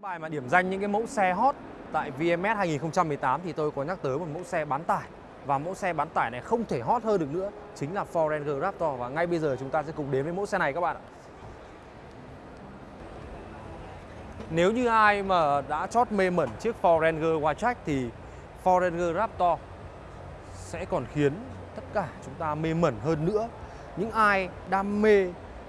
bài mà điểm danh những cái mẫu xe hot tại VMS 2018 thì tôi có nhắc tới một mẫu xe bán tải và mẫu xe bán tải này không thể hot hơn được nữa chính là Ford Ranger Raptor và ngay bây giờ chúng ta sẽ cùng đến với mẫu xe này các bạn ạ. Nếu như ai mà đã chót mê mẩn chiếc Ford Ranger Wildtrak thì Ford Ranger Raptor sẽ còn khiến tất cả chúng ta mê mẩn hơn nữa. Những ai đam mê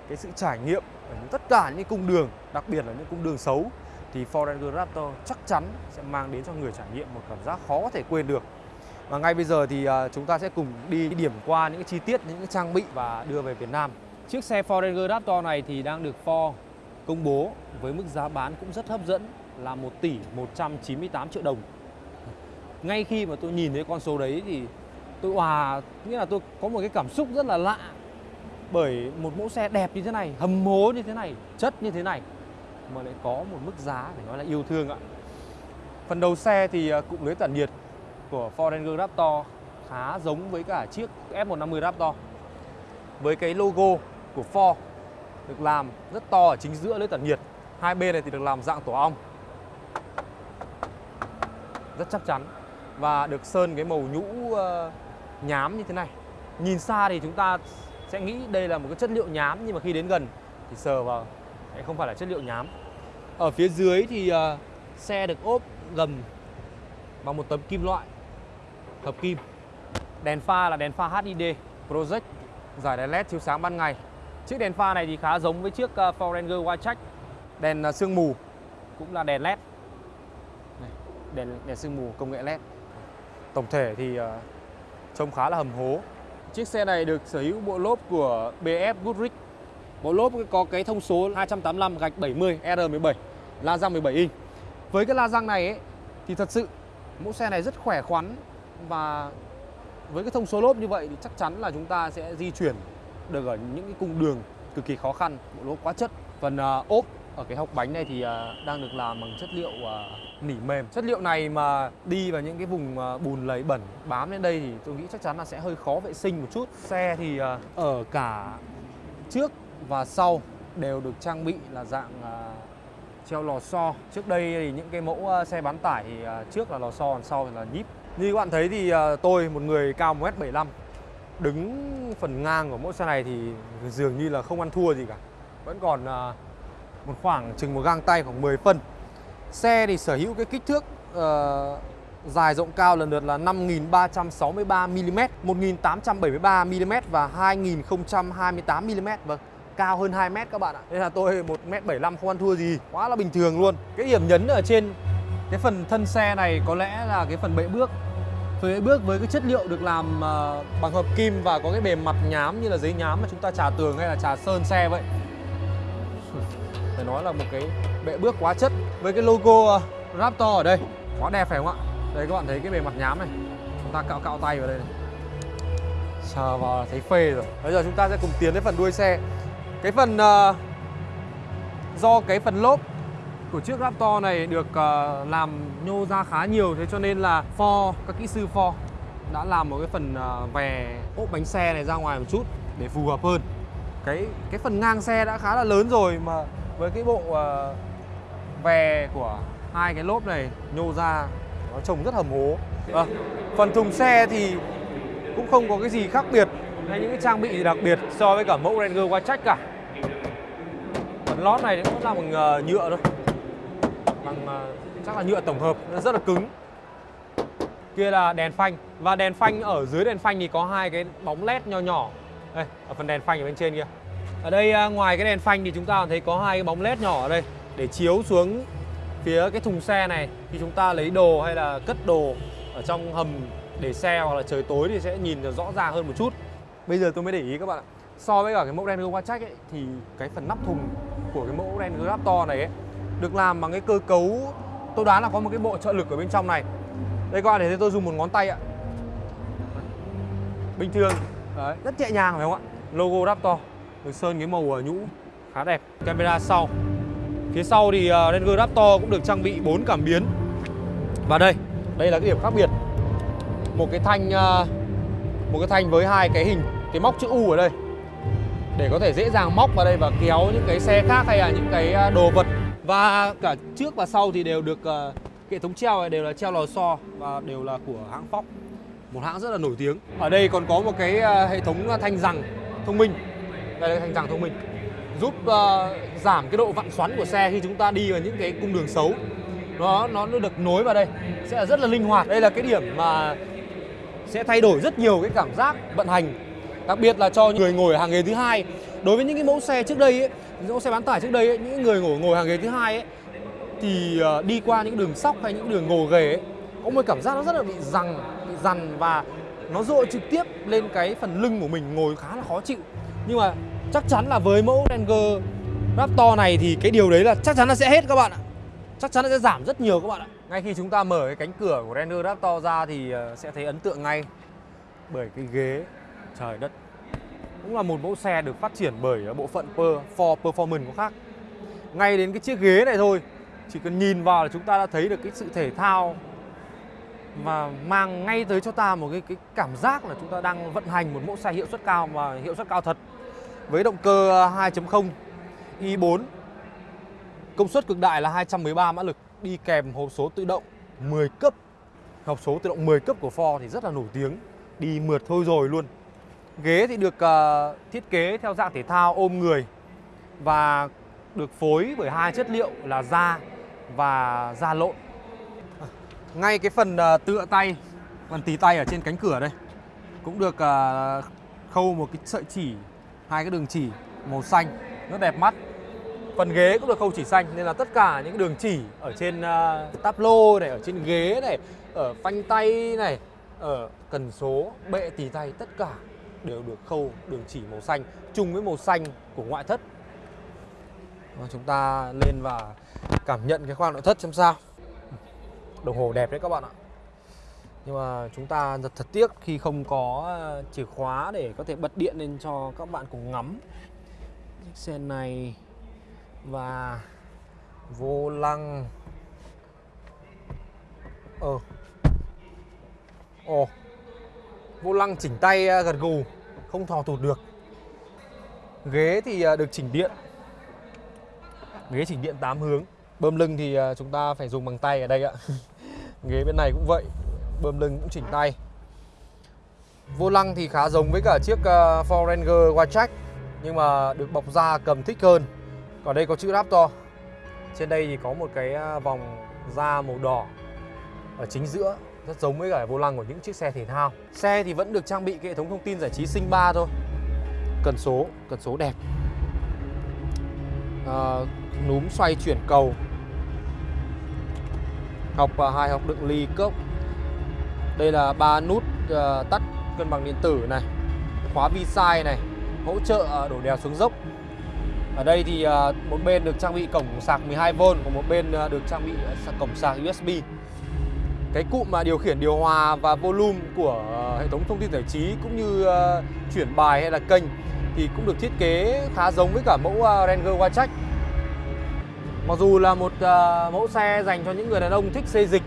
cái sự trải nghiệm ở những tất cả những cung đường, đặc biệt là những cung đường xấu thì Ford Ranger Raptor chắc chắn sẽ mang đến cho người trải nghiệm một cảm giác khó có thể quên được. Và ngay bây giờ thì à, chúng ta sẽ cùng đi điểm qua những chi tiết, những trang bị và đưa về Việt Nam. Chiếc xe Ford Ranger Raptor này thì đang được Ford công bố với mức giá bán cũng rất hấp dẫn là 1 tỷ 198 triệu đồng. Ngay khi mà tôi nhìn thấy con số đấy thì tôi hòa, nghĩa là tôi có một cái cảm xúc rất là lạ bởi một mẫu xe đẹp như thế này, hầm hố như thế này, chất như thế này mà lại có một mức giá phải nói là yêu thương ạ. Phần đầu xe thì à, cụm lưới tản nhiệt của Ford Ranger Raptor khá giống với cả chiếc F150 Raptor. Với cái logo của Ford được làm rất to ở chính giữa lưới tản nhiệt. Hai bên này thì được làm dạng tổ ong. Rất chắc chắn và được sơn cái màu nhũ ờ, nhám như thế này. Nhìn xa thì chúng ta sẽ nghĩ đây là một cái chất liệu nhám nhưng mà khi đến gần thì sờ vào lại không phải là chất liệu nhám. Ở phía dưới thì ờ, xe được ốp gầm bằng một tấm kim loại hợp kim. Đèn pha là đèn pha HID Project giải đèn LED chiếu sáng ban ngày. Chiếc đèn pha này thì khá giống với chiếc ờ, Ford Ranger Wildtrak. Đèn ờ, sương mù cũng là đèn LED. Này, đèn đèn sương mù công nghệ LED. Tổng thể thì ờ, trông khá là hầm hố. Chiếc xe này được sở hữu bộ lốp của BF Goodrich. Bộ lốp có cái thông số 285 gạch 70 R17, la răng 17 inch. Với cái la răng này ấy, thì thật sự mẫu xe này rất khỏe khoắn và với cái thông số lốp như vậy thì chắc chắn là chúng ta sẽ di chuyển được ở những cái cung đường cực kỳ khó khăn, bộ lốp quá chất. Phần uh, ốp ở cái hộc bánh này thì uh, đang được làm bằng chất liệu uh, nỉ mềm. Chất liệu này mà đi vào những cái vùng uh, bùn lầy bẩn bám lên đây thì tôi nghĩ chắc chắn là sẽ hơi khó vệ sinh một chút. Xe thì uh, ở cả trước và sau đều được trang bị là dạng à, treo lò xo. Trước đây thì những cái mẫu à, xe bán tải thì trước là lò xo còn sau là nhíp. Như các bạn thấy thì tôi một người cao 1m75 đứng phần ngang của mẫu xe này thì dường như là không ăn thua gì cả. Vẫn còn một khoảng chừng một gang tay khoảng 10 phân. Xe thì sở hữu cái kích thước uh, dài rộng cao lần lượt là 5.363 mm 1.873 mm và 2.028 mm Vâng, cao hơn 2 mét các bạn ạ. Nên là tôi 1m75 không ăn thua gì, quá là bình thường luôn. Cái điểm nhấn ở trên cái phần thân xe này có lẽ là cái phần bệ bước. Phần bệ bước với cái chất liệu được làm ờ, bằng hợp kim và có cái bề mặt nhám như là giấy nhám mà chúng ta trà tường hay là trà sơn xe vậy. Phải nói là một cái bệ bước quá chất với cái logo ờ, Raptor ở đây. Quá đẹp phải không ạ? Đây các bạn thấy cái bề mặt nhám này. Chúng ta cạo cạo tay vào đây này. Sờ vào thấy phê rồi. Bây giờ chúng ta sẽ cùng tiến đến phần đuôi xe. Cái phần uh, do cái phần lốp của chiếc Raptor này được uh, làm nhô ra khá nhiều thế cho nên là Ford các kỹ sư Ford đã làm một cái phần ờ, uh, về ốp bánh xe này ra ngoài một chút để phù hợp hơn. Cái cái phần ngang xe đã khá là lớn rồi mà với cái bộ uh, về của hai cái lốp này nhô ra nó trông rất hầm hố. À, phần thùng xe thì cũng không có cái gì khác biệt hay những cái trang bị gì đặc biệt so với cả mẫu Ranger Wildtrak cả. Phần lót này cũng là bằng uh, ờ, nhựa thôi. Bằng uh, chắc là nhựa tổng hợp nó rất là cứng. Kia là đèn phanh và đèn phanh ở dưới đèn phanh thì có hai cái bóng led nho nhỏ. Đây, ở phần đèn phanh ở bên trên kia. Ở đây uh, ngoài cái đèn phanh thì chúng ta thấy có hai cái bóng led nhỏ ở đây để chiếu xuống phía cái thùng xe này khi chúng ta lấy đồ hay là cất đồ ở trong hầm để xe hoặc là trời tối thì sẽ nhìn rõ ràng hơn một chút. Bây giờ tôi mới để ý các bạn ạ. So với cả cái mẫu đen Wildtrak ấy thì cái phần nắp thùng của cái mẫu đen Raptor này ấy được làm bằng cái cơ cấu tôi đoán là có một cái bộ trợ lực ở bên trong này. Đây các bạn thấy tôi dùng một ngón tay ạ. Bình thường, Đấy, rất nhẹ nhàng phải không ạ? Logo Raptor được sơn cái màu ờ, nhũ khá đẹp. Camera sau. Phía sau thì ờ, uh, Ranger Raptor cũng được trang bị 4 cảm biến. Và đây, đây là cái điểm khác biệt. Một cái thanh ờ, một cái thanh với hai cái hình cái móc chữ U ở đây để có thể dễ dàng móc vào đây và kéo những cái xe khác hay là những cái à, đồ vật. Và cả trước và sau thì đều được à, hệ thống treo này đều là treo lò xo và đều là của hãng Fox. Một hãng rất là nổi tiếng. Ở đây còn có một cái à, hệ thống thanh rằng thông minh. Đây là thanh rằng thông minh. Giúp uh, giảm cái độ vặn xoắn của xe khi chúng ta đi vào những cái cung đường xấu. Nó nó được nối vào đây sẽ là rất là linh hoạt. Đây là cái điểm mà sẽ thay đổi rất nhiều cái cảm giác vận hành đặc biệt là cho người ngồi hàng ghế thứ hai. Đối với những cái mẫu xe trước đây ấy, những mẫu xe bán tải trước đây ấy, những người ngồi ngồi hàng ghế thứ hai ấy, thì ờ, đi qua những đường sóc hay những đường ngồi ghế ấy, có một cảm giác nó rất là bị rằng bị dằn và nó dội trực tiếp lên cái phần lưng của mình ngồi khá là khó chịu. Nhưng mà chắc chắn là với mẫu Ranger Raptor này thì cái điều đấy là chắc chắn là sẽ hết các bạn ạ. Chắc chắn là sẽ giảm rất nhiều các bạn ạ. Ngay khi chúng ta mở cái cánh cửa của Ranger Raptor ra thì ờ, sẽ thấy ấn tượng ngay bởi cái ghế. Trời đất cũng là một mẫu xe được phát triển bởi bộ phận for Performance của khác. Ngay đến cái chiếc ghế này thôi, chỉ cần nhìn vào là chúng ta đã thấy được cái sự thể thao và mang ngay tới cho ta một cái cái cảm giác là chúng ta đang vận hành một mẫu xe hiệu suất cao và hiệu suất cao thật. Với động cơ 2.0 i4 công suất cực đại là 213 mã lực, đi kèm hộp số tự động 10 cấp. Hộp số tự động 10 cấp của Ford thì rất là nổi tiếng, đi mượt thôi rồi luôn ghế thì được uh, thiết kế theo dạng thể thao ôm người và được phối bởi hai chất liệu là da và da lộn. Ngay cái phần uh, tựa tay phần tí tay ở trên cánh cửa đây cũng được uh, khâu một cái sợi chỉ hai cái đường chỉ màu xanh rất đẹp mắt. Phần ghế cũng được khâu chỉ xanh nên là tất cả những đường chỉ ở trên uh, táp lô này ở trên ghế này ở phanh tay này ở cần số bệ tì tay tất cả đều được khâu, đường chỉ màu xanh, chung với màu xanh của ngoại thất. Và chúng ta lên và cảm nhận cái khoang nội thất xem sao. Đồng hồ đẹp đấy các bạn ạ. Nhưng mà chúng ta thật thật tiếc khi không có ờ, chìa khóa để có thể bật điện lên cho các bạn cùng ngắm. Chiếc xe này và vô lăng. Ờ. Ồ vô lăng chỉnh tay à, gật gù, không thò tụt được. Ghế thì à, được chỉnh điện. Ghế chỉnh điện 8 hướng. Bơm lưng thì à, chúng ta phải dùng bằng tay ở đây ạ. Ghế bên này cũng vậy, bơm lưng cũng chỉnh tay. Vô lăng thì khá giống với cả chiếc Ford Ranger Wildtrak nhưng mà được bọc da cầm thích hơn. Còn đây có chữ Raptor trên đây thì có một cái vòng da màu đỏ ở chính giữa rất giống với cả vô lăng của những chiếc xe thể thao. Xe thì vẫn được trang bị cái hệ thống thông tin giải trí sinh ba thôi. Cần số cần số đẹp. À, núm xoay chuyển cầu. Học và hai học đựng ly cốc. Đây là ba nút uh, tắt cân bằng điện tử này. Khóa vi sai này. Hỗ trợ à, đổ đèo xuống dốc. Ở đây thì à, một bên được trang bị cổng sạc 12V còn một bên được trang bị cổng sạc USB cái cụm mà điều khiển điều hòa và volume của ờ, hệ thống thông tin giải trí cũng như uh, chuyển bài hay là kênh thì cũng được thiết kế khá giống với cả mẫu uh, Ranger Wildtrak Mặc dù là một uh, mẫu xe dành cho những người đàn ông thích xê dịch,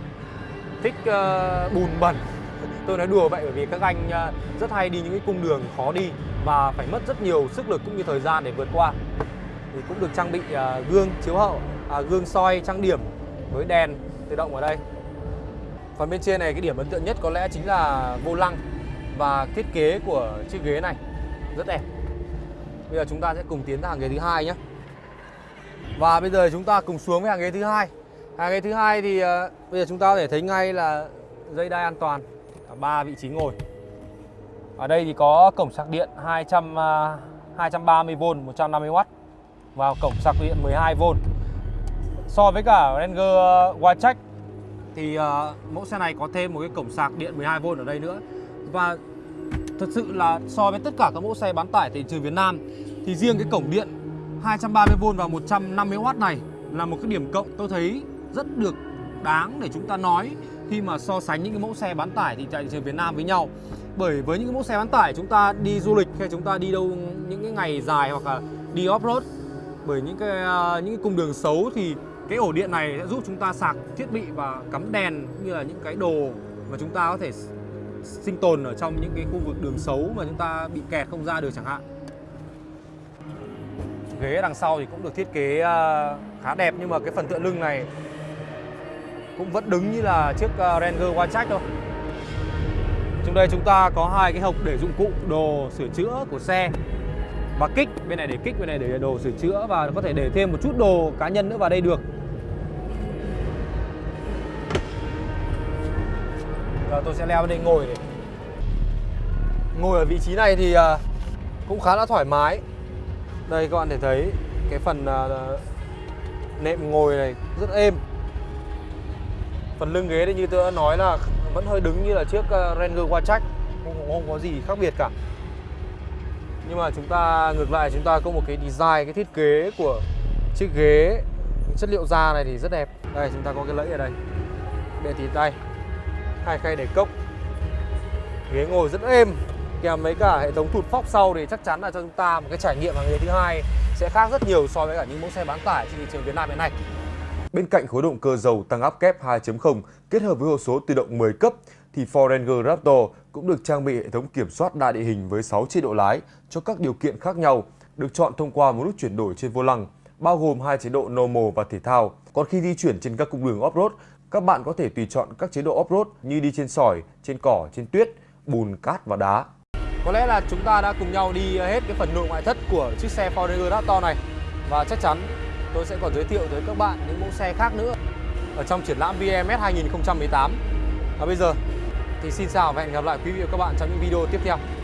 thích uh, bùn bẩn Tôi nói đùa vậy bởi vì các anh uh, rất hay đi những cái cung đường khó đi và phải mất rất nhiều sức lực cũng như thời gian để vượt qua. Thì cũng được trang bị uh, gương chiếu hậu, uh, gương soi trang điểm với đèn tự động ở đây. Phần bên trên này cái điểm ấn tượng nhất có lẽ chính là vô lăng và thiết kế của chiếc ghế này rất đẹp Bây giờ chúng ta sẽ cùng tiến ra hàng ghế thứ hai nhé và bây giờ chúng ta cùng xuống với hàng ghế thứ hai. Hàng ghế thứ hai thì uh, bây giờ chúng ta có thể thấy ngay là dây đai an toàn ba vị trí ngồi. Ở đây thì có cổng sạc điện 200 uh, 230V 150W và cổng sạc điện 12V. So với cả Ranger ờ, Wildtrak thì uh, mẫu xe này có thêm một cái cổng sạc điện 12V ở đây nữa. Và thật sự là so với tất cả các mẫu xe bán tải thị trường Việt Nam thì riêng cái cổng điện 230V và 150W này là một cái điểm cộng tôi thấy rất được đáng để chúng ta nói khi mà so sánh những cái mẫu xe bán tải thì tại thị trường Việt Nam với nhau. Bởi với những cái mẫu xe bán tải chúng ta đi du lịch hay chúng ta đi đâu những cái ngày dài hoặc là đi off-road bởi những cái ờ, những cái cung đường xấu thì cái ổ điện này sẽ giúp chúng ta sạc thiết bị và cắm đèn cũng như là những cái đồ mà chúng ta có thể sinh tồn ở trong những cái khu vực đường xấu mà chúng ta bị kẹt không ra được chẳng hạn ghế đằng sau thì cũng được thiết kế ờ, khá đẹp nhưng mà cái phần tựa lưng này cũng vẫn đứng như là chiếc ờ, Ranger Wildtrak thôi. Trong đây chúng ta có hai cái hộc để dụng cụ đồ sửa chữa của xe và kích bên này để kích bên này để đồ sửa chữa và có thể để thêm một chút đồ cá nhân nữa vào đây được. Giờ tôi sẽ leo lên đây ngồi để ngồi ở vị trí này thì à, cũng khá là thoải mái. Đây các bạn thể thấy cái phần à, nệm ngồi này rất êm phần lưng ghế thì như tôi đã nói là vẫn hơi đứng như là chiếc à, Ranger Watch không, không có gì khác biệt cả nhưng mà chúng ta, ngược lại, chúng ta có một cái design, cái thiết kế của chiếc ghế, chất liệu da này thì rất đẹp. Đây, chúng ta có cái lẫy ở đây. Bệ thì tay hai khay để cốc. Ghế ngồi rất êm. Kèm với cả hệ thống thụt phóc sau thì chắc chắn là cho chúng ta một cái trải nghiệm hàng ghế thứ hai sẽ khác rất nhiều so với cả những mẫu xe bán tải trên thị trường Việt Nam hiện nay. Bên cạnh khối động cơ dầu tăng áp kép 2.0 kết hợp với hộp số tự động 10 cấp thì Ford Ranger Raptor cũng được trang bị hệ thống kiểm soát đa địa hình với 6 chế độ lái cho các điều kiện khác nhau, được chọn thông qua một nút chuyển đổi trên vô lăng, bao gồm hai chế độ normal và thể thao. Còn khi di chuyển trên các cung đường off-road, các bạn có thể tùy chọn các chế độ off-road như đi trên sỏi, trên cỏ, trên tuyết, bùn, cát và đá. Có lẽ là chúng ta đã cùng nhau đi hết cái phần nội ngoại thất của chiếc xe Ford Ranger Raptor này và chắc chắn tôi sẽ còn giới thiệu tới các bạn những mẫu xe khác nữa ở trong triển lãm VMS 2018. Và bây giờ thì xin chào và hẹn gặp lại quý vị và các bạn trong những video tiếp theo.